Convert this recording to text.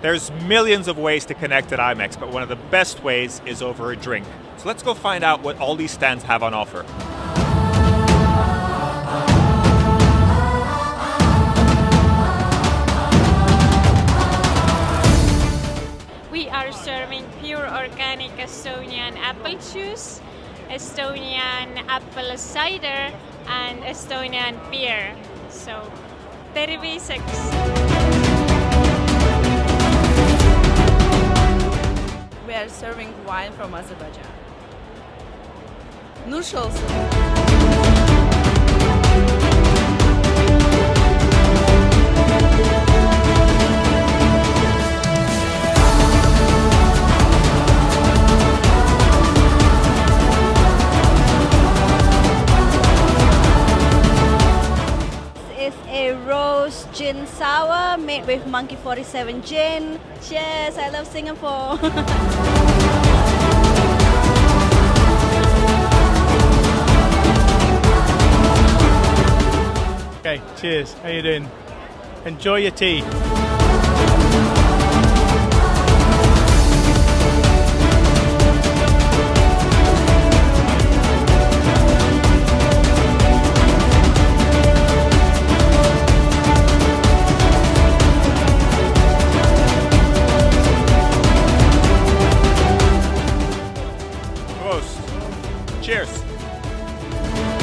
There's millions of ways to connect at IMEX, but one of the best ways is over a drink. So let's go find out what all these stands have on offer. We are serving pure organic Estonian apple juice, Estonian apple cider, and Estonian beer. So, terviseks! We are serving wine from Azerbaijan. Nuş gin sour made with Monkey 47 gin. Cheers, I love Singapore. Okay, cheers. How you doing? Enjoy your tea. Cheers.